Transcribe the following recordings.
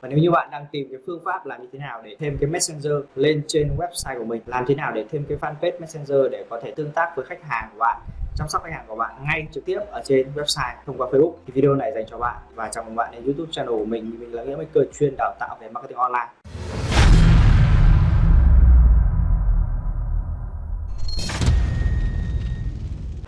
và nếu như bạn đang tìm cái phương pháp làm như thế nào để thêm cái messenger lên trên website của mình, làm thế nào để thêm cái fanpage messenger để có thể tương tác với khách hàng của bạn, chăm sóc khách hàng của bạn ngay trực tiếp ở trên website thông qua Facebook, thì video này dành cho bạn. Và chào mừng bạn đến YouTube channel của mình mình là nghĩa maker chuyên đào tạo về marketing online.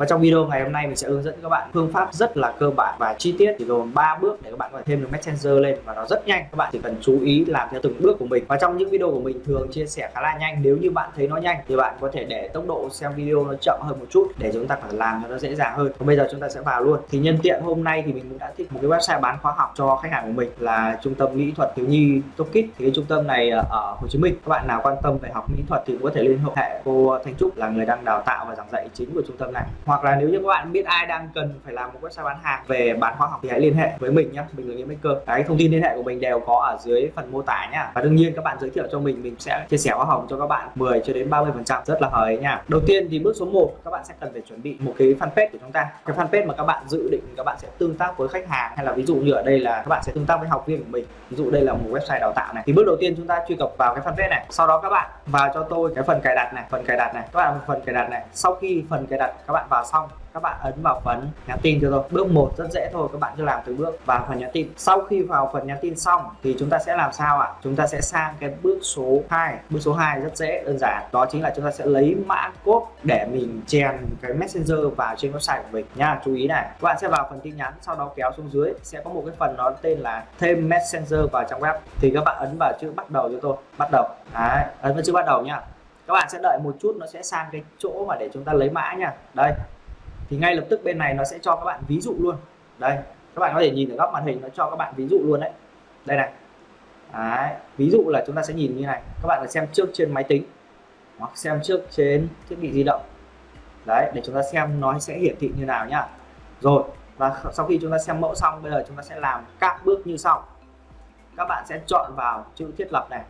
Và trong video ngày hôm nay mình sẽ hướng dẫn các bạn phương pháp rất là cơ bản và chi tiết chỉ gồm 3 bước để các bạn có thể thêm được Messenger lên và nó rất nhanh. Các bạn chỉ cần chú ý làm theo từng bước của mình. Và trong những video của mình thường chia sẻ khá là nhanh. Nếu như bạn thấy nó nhanh thì bạn có thể để tốc độ xem video nó chậm hơn một chút để chúng ta phải làm cho nó dễ dàng hơn. Còn bây giờ chúng ta sẽ vào luôn. Thì nhân tiện hôm nay thì mình cũng đã thích một cái website bán khóa học cho khách hàng của mình là trung tâm mỹ thuật thiếu nhi Tokit. Thì cái trung tâm này ờ, ở Hồ Chí Minh. Các bạn nào quan tâm về học mỹ thuật thì cũng có thể liên hệ cô Thanh Trúc là người đang đào tạo và giảng dạy chính của trung tâm này hoặc là nếu như các bạn biết ai đang cần phải làm một website bán hàng về bán khóa học thì hãy liên hệ với mình nhé mình là nghĩa maker cái thông tin liên hệ của mình đều có ở dưới phần mô tả nhá. Và đương nhiên các bạn giới thiệu cho mình mình sẽ chia sẻ khóa học cho các bạn 10 cho đến 30 phần trăm. Rất là hời nha. Đầu tiên thì bước số 1 các bạn sẽ cần phải chuẩn bị một cái fanpage của chúng ta. Cái fanpage mà các bạn dự định các bạn sẽ tương tác với khách hàng, hay là ví dụ như ở đây là các bạn sẽ tương tác với học viên của mình. Ví dụ đây là một website đào tạo này. Thì bước đầu tiên chúng ta truy cập vào cái fanpage này. Sau đó các bạn vào cho tôi cái phần cài đặt này, phần cài đặt này. Các bạn phần cài đặt này. Sau khi phần cài đặt, các bạn vào xong các bạn ấn vào phần nhắn tin cho tôi bước 1 rất dễ thôi các bạn cứ làm từ bước vào phần nhắn tin. Sau khi vào phần nhắn tin xong thì chúng ta sẽ làm sao ạ? Chúng ta sẽ sang cái bước số 2 bước số 2 rất dễ đơn giản. Đó chính là chúng ta sẽ lấy mã code để mình chèn cái messenger vào trên website của mình. Nha chú ý này. Các bạn sẽ vào phần tin nhắn sau đó kéo xuống dưới. Sẽ có một cái phần nó tên là thêm messenger vào trong web. Thì các bạn ấn vào chữ bắt đầu cho tôi. Bắt đầu. Đấy, ấn vào chữ bắt đầu nha các bạn sẽ đợi một chút, nó sẽ sang cái chỗ mà để chúng ta lấy mã nha. Đây. Thì ngay lập tức bên này nó sẽ cho các bạn ví dụ luôn. Đây. Các bạn có thể nhìn ở góc màn hình, nó cho các bạn ví dụ luôn đấy. Đây này. Đấy. ví dụ là chúng ta sẽ nhìn như này. Các bạn xem trước trên máy tính, hoặc xem trước trên thiết bị di động. Đấy, để chúng ta xem nó sẽ hiển thị như nào nhá. Rồi, và sau khi chúng ta xem mẫu xong, bây giờ chúng ta sẽ làm các bước như sau. Các bạn sẽ chọn vào chữ thiết lập này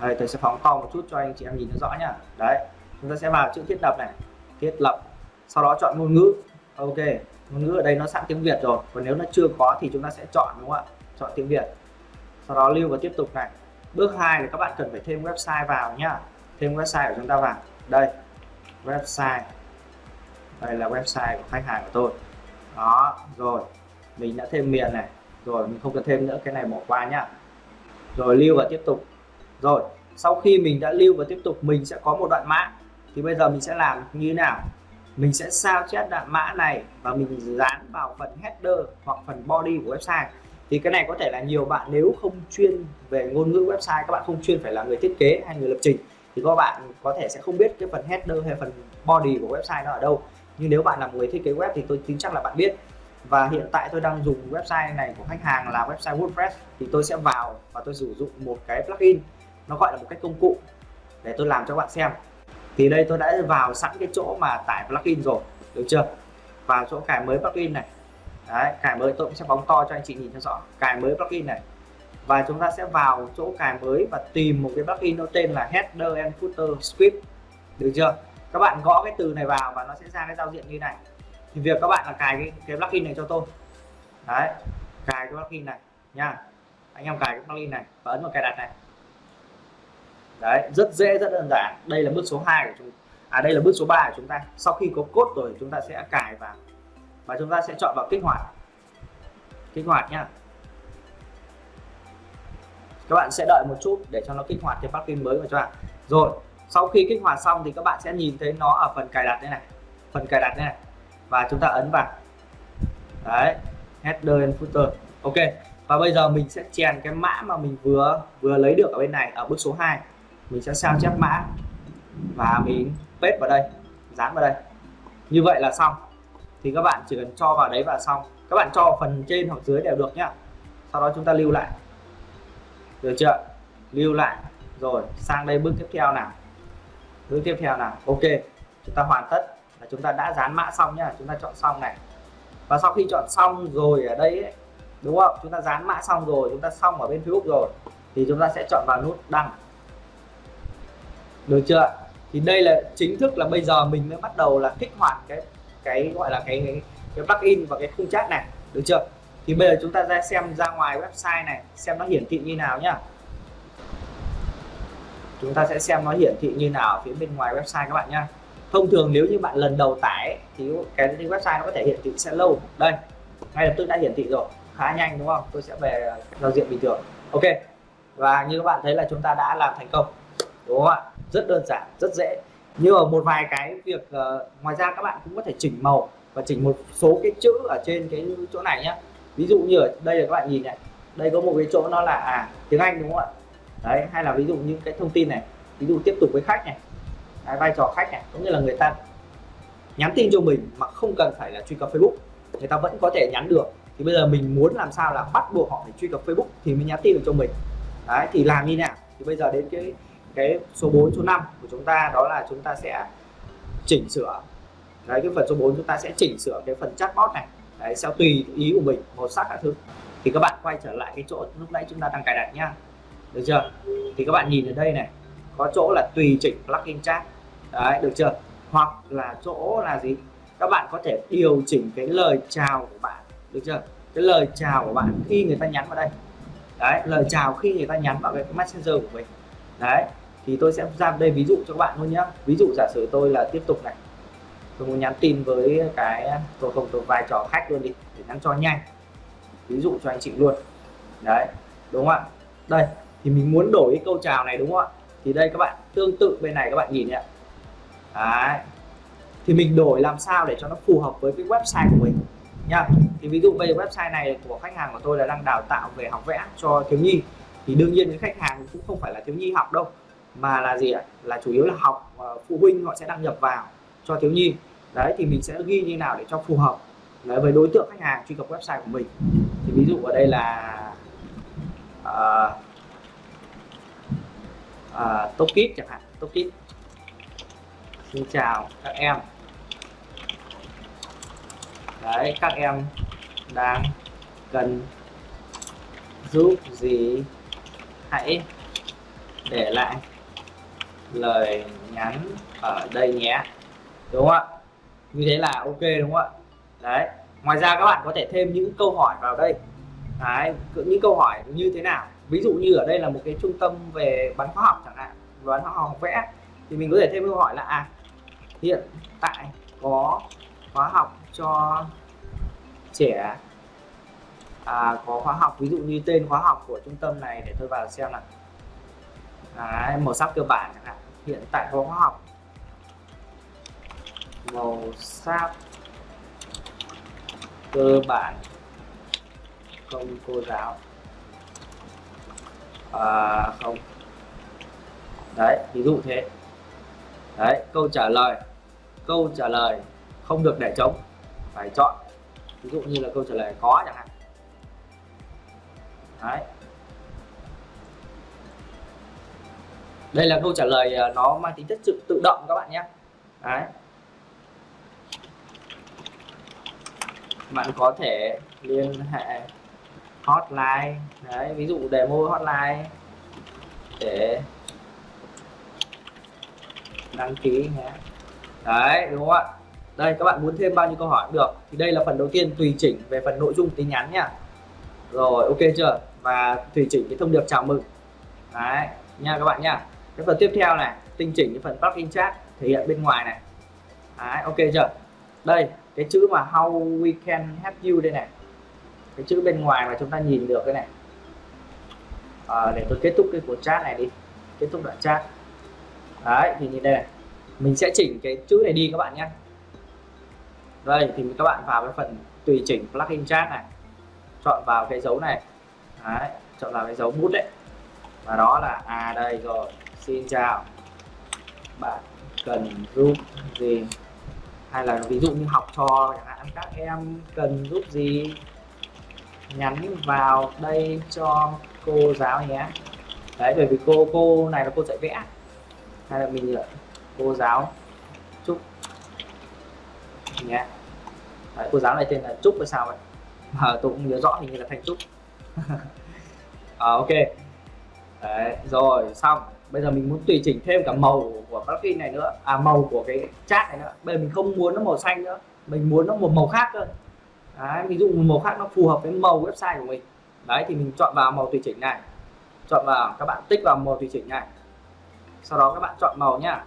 đây, tôi sẽ phóng to một chút cho anh chị em nhìn rõ nhá. Đấy, chúng ta sẽ vào chữ thiết lập này. Thiết lập, sau đó chọn ngôn ngữ. Ok, ngôn ngữ ở đây nó sẵn tiếng Việt rồi. Còn nếu nó chưa có thì chúng ta sẽ chọn, đúng không ạ? Chọn tiếng Việt. Sau đó lưu và tiếp tục này. Bước 2 là các bạn cần phải thêm website vào nhá. Thêm website của chúng ta vào. Đây, website. Đây là website của khách hàng của tôi. Đó, rồi. Mình đã thêm miền này. Rồi, mình không cần thêm nữa. Cái này bỏ qua nhá. Rồi, lưu và tiếp tục rồi, sau khi mình đã lưu và tiếp tục, mình sẽ có một đoạn mã. Thì bây giờ mình sẽ làm như thế nào? Mình sẽ sao chép đoạn mã này và mình dán vào phần header hoặc phần body của website. Thì cái này có thể là nhiều bạn nếu không chuyên về ngôn ngữ website, các bạn không chuyên phải là người thiết kế hay người lập trình, thì các bạn có thể sẽ không biết cái phần header hay phần body của website nó ở đâu. Nhưng nếu bạn là người thiết kế web thì tôi tin chắc là bạn biết. Và hiện tại tôi đang dùng website này của khách hàng là website WordPress, thì tôi sẽ vào và tôi sử dụng một cái plugin nó gọi là một cái công cụ để tôi làm cho bạn xem. Thì đây tôi đã vào sẵn cái chỗ mà tải plugin rồi được chưa? Vào chỗ cài mới plugin này. Đấy cài mới tôi cũng sẽ phóng to cho anh chị nhìn cho rõ. Cài mới plugin này. Và chúng ta sẽ vào chỗ cài mới và tìm một cái plugin nó tên là header and footer script. Được chưa? Các bạn gõ cái từ này vào và nó sẽ ra cái giao diện như này. Thì việc các bạn là cài cái, cái plugin này cho tôi. Đấy cài cái plugin này nha. Anh em cài cái plugin này và ấn vào cài đặt này đấy, rất dễ, rất đơn giản. Đây là bước số 2 của chúng à đây là bước số 3 của chúng ta. Sau khi có cốt rồi, chúng ta sẽ cài vào. Và chúng ta sẽ chọn vào kích hoạt. Kích hoạt nhá. Các bạn sẽ đợi một chút để cho nó kích hoạt cái plugin mới của cho bạn. Rồi, sau khi kích hoạt xong thì các bạn sẽ nhìn thấy nó ở phần cài đặt đây này. Phần cài đặt đây này. Và chúng ta ấn vào. Đấy, header and footer. Ok. Và bây giờ mình sẽ chèn cái mã mà mình vừa vừa lấy được ở bên này ở bước số 2 mình sẽ sao chép mã và mình paste vào đây dán vào đây. Như vậy là xong. Thì các bạn chỉ cần cho vào đấy và xong. Các bạn cho phần trên hoặc dưới đều được nhá. Sau đó chúng ta lưu lại. Được chưa? Lưu lại. Rồi sang đây bước tiếp theo nào. Bước tiếp theo nào. Ok. Chúng ta hoàn tất. Là chúng ta đã dán mã xong nhá. Chúng ta chọn xong này. Và sau khi chọn xong rồi ở đây ấy, đúng không? Chúng ta dán mã xong rồi. Chúng ta xong ở bên Facebook rồi. Thì chúng ta sẽ chọn vào nút đăng được chưa thì đây là chính thức là bây giờ mình mới bắt đầu là kích hoạt cái cái gọi là cái cái, cái plugin và cái khung chat này. Được chưa? Thì bây giờ chúng ta ra xem ra ngoài website này xem nó hiển thị như nào nhá. Chúng ta sẽ xem nó hiển thị như nào phía bên ngoài website các bạn nhá. Thông thường nếu như bạn lần đầu tải thì cái website nó có thể hiển thị sẽ lâu. Đây ngay lập tức đã hiển thị rồi. Khá nhanh đúng không? Tôi sẽ về giao diện bình thường. Ok. Và như các bạn thấy là chúng ta đã làm thành công. Đúng không ạ? Rất đơn giản rất dễ. Như ở một vài cái việc uh, ngoài ra các bạn cũng có thể chỉnh màu và chỉnh một số cái chữ ở trên cái chỗ này nhé ví dụ như ở đây là các bạn nhìn này đây có một cái chỗ nó là à tiếng Anh đúng không ạ? Đấy hay là ví dụ những cái thông tin này ví dụ tiếp tục với khách này đấy, vai trò khách này cũng như là người ta nhắn tin cho mình mà không cần phải là truy cập Facebook người ta vẫn có thể nhắn được. Thì bây giờ mình muốn làm sao là bắt buộc họ phải truy cập Facebook thì mới nhắn tin được cho mình. Đấy thì làm như nào? Thì bây giờ đến cái cái số 4 số 5 của chúng ta, đó là chúng ta sẽ chỉnh sửa. Đấy, cái phần số 4 chúng ta sẽ chỉnh sửa cái phần chatbot này. Đấy, sẽ tùy ý của mình, màu sắc các thứ. Thì các bạn quay trở lại cái chỗ lúc nãy chúng ta đang cài đặt nhá. Được chưa? Thì các bạn nhìn ở đây này, có chỗ là tùy chỉnh plugin chat. Đấy, được chưa? Hoặc là chỗ là gì? Các bạn có thể điều chỉnh cái lời chào của bạn. Được chưa? Cái lời chào của bạn khi người ta nhắn vào đây. Đấy, lời chào khi người ta nhắn vào cái messenger của mình. Đấy thì tôi sẽ ra đây ví dụ cho các bạn luôn nhé ví dụ giả sử tôi là tiếp tục này. Tôi muốn nhắn tin với cái, tôi không, tôi vai trò khách luôn đi, để nhắn cho nhanh. Ví dụ cho anh chị luôn. Đấy, đúng không ạ? Đây, thì mình muốn đổi cái câu chào này, đúng không ạ? Thì đây các bạn, tương tự bên này các bạn nhìn nhé đấy. Thì mình đổi làm sao để cho nó phù hợp với cái website của mình nha thì ví dụ bây giờ website này của khách hàng của tôi là đang đào tạo về học vẽ cho thiếu nhi. Thì đương nhiên những khách hàng cũng không phải là thiếu nhi học đâu mà là gì ạ? Là chủ yếu là học ờ, phụ huynh họ sẽ đăng nhập vào cho thiếu nhi. Đấy thì mình sẽ ghi như nào để cho phù hợp đấy, với đối tượng khách hàng truy cập website của mình. Thì ví dụ ở đây là uh, uh, Tokit chẳng hạn Tokit. Xin chào các em. Đấy các em đang cần giúp gì? Hãy để lại lời nhắn ở đây nhé. Đúng không ạ? Như thế là ok đúng không ạ? Đấy. Ngoài ra các bạn có thể thêm những câu hỏi vào đây. Đấy những câu hỏi như thế nào? Ví dụ như ở đây là một cái trung tâm về bán khoa học chẳng hạn bán khoa học vẽ thì mình có thể thêm câu hỏi là à hiện tại có khóa học cho trẻ. À, có khóa học ví dụ như tên khóa học của trung tâm này để tôi vào xem nào. Đấy, màu sắc cơ bản chẳng hạn. Hiện tại có học. Màu sắc cơ bản. Không cô giáo. À, không. Đấy ví dụ thế. Đấy câu trả lời. Câu trả lời không được để trống. Phải chọn. Ví dụ như là câu trả lời có chẳng hạn. Đấy. Đây là câu trả lời à, nó mang tính chất sự tự động các bạn nhé. Đấy. Bạn có thể liên hệ hotline, đấy, ví dụ demo hotline để đăng ký nhé. Đấy, đúng không ạ? Đây, các bạn muốn thêm bao nhiêu câu hỏi cũng được. Thì đây là phần đầu tiên, tùy chỉnh về phần nội dung tin nhắn nha. Rồi, ok chưa? Và tùy chỉnh cái thông điệp chào mừng. Đấy, nha các bạn nha cái phần tiếp theo này tinh chỉnh cái phần parking chat thể hiện bên ngoài này. Đấy ok chưa? Đây cái chữ mà how we can help you đây này. Cái chữ bên ngoài mà chúng ta nhìn được cái này. À, để tôi kết thúc cái cuộc chat này đi. Kết thúc đoạn chat đấy thì nhìn đây này. Mình sẽ chỉnh cái chữ này đi các bạn nhé. Đây thì các bạn vào cái phần tùy chỉnh plugin chat này. Chọn vào cái dấu này. Đấy, chọn vào cái dấu bút đấy. Và đó là à đây rồi xin chào. Bạn cần giúp gì? Hay là ví dụ như học trò chẳng hạn các em cần giúp gì? Nhắn vào đây cho cô giáo nhé. Đấy bởi vì cô cô này là cô dạy vẽ. Hay là mình là cô giáo chúc nhé. Đấy, cô giáo này tên là trúc hay sao vậy mà tôi cũng nhớ rõ hình như là thành trúc. À, ok. Đấy, rồi xong bây giờ mình muốn tùy chỉnh thêm cả màu của plugin này nữa. À màu của cái chat này nữa. Bây giờ mình không muốn nó màu xanh nữa. Mình muốn nó một màu khác cơ. Đấy, ví dụ một màu khác nó phù hợp với màu website của mình. Đấy thì mình chọn vào màu tùy chỉnh này. Chọn vào các bạn tích vào màu tùy chỉnh này. Sau đó các bạn chọn màu nhá.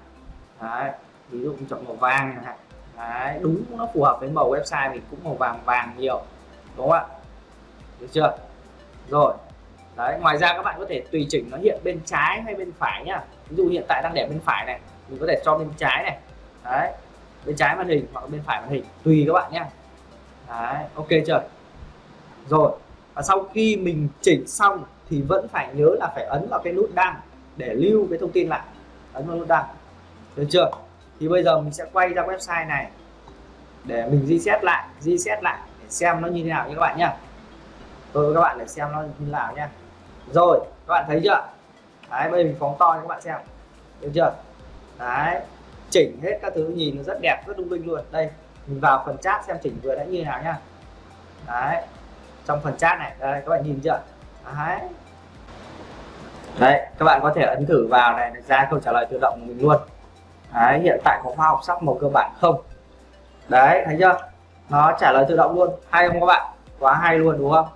Đấy ví dụ mình chọn màu vàng này. Đấy đúng nó phù hợp với màu website mình cũng màu vàng vàng nhiều. Đúng không ạ? Được chưa? Rồi đấy, ngoài ra các bạn có thể tùy chỉnh nó hiện bên trái hay bên phải nhá. Ví dụ hiện tại đang để bên phải này, mình có thể cho bên trái này. Đấy, bên trái màn hình hoặc bên phải màn hình, tùy các bạn nhé đấy, ok chưa? Rồi, và sau khi mình chỉnh xong thì vẫn phải nhớ là phải ấn vào cái nút đăng để lưu cái thông tin lại. Ấn vào nút đăng. Được chưa? Thì bây giờ mình sẽ quay ra website này để mình reset lại reset lại để xem nó như thế nào nhé các bạn nhá. Tôi với các bạn để xem nó như thế nào nhé rồi, các bạn thấy chưa? Đấy, bây giờ mình phóng to cho các bạn xem. Được chưa? Đấy, chỉnh hết các thứ, nhìn nó rất đẹp, rất lung linh luôn. Đây, mình vào phần chat xem chỉnh vừa đã như thế nào nhá. Đấy, trong phần chat này, đây, các bạn nhìn chưa? Đấy. Đấy, các bạn có thể ấn thử vào này ra câu trả lời tự động của mình luôn. Đấy, hiện tại có khoa học sắc màu cơ bản không? Đấy, thấy chưa? Nó trả lời tự động luôn. Hay không các bạn? Quá hay luôn, đúng không?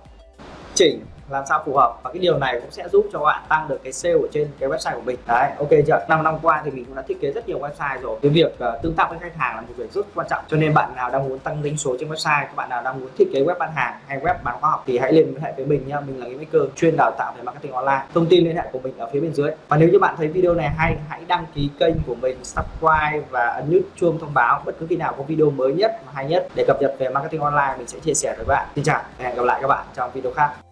Chỉnh làm sao phù hợp. Và cái điều này cũng sẽ giúp cho bạn tăng được cái sale ở trên cái website của mình. Đấy ok chưa? Năm năm qua thì mình cũng đã thiết kế rất nhiều website rồi. Cái việc uh, tương tác với khách hàng là một việc rất quan trọng. Cho nên bạn nào đang muốn tăng doanh số trên website các bạn nào đang muốn thiết kế web bán hàng hay web bán khoa học thì hãy liên hệ với mình nha mình là cái maker chuyên đào tạo về marketing online. Thông tin liên hệ của mình ở phía bên dưới. Và nếu như bạn thấy video này hay hãy đăng ký kênh của mình subscribe và ấn nút chuông thông báo. Bất cứ khi nào có video mới nhất hay nhất để cập nhật về marketing online mình sẽ chia sẻ với bạn. Xin chào và hẹn gặp lại các bạn trong video khác.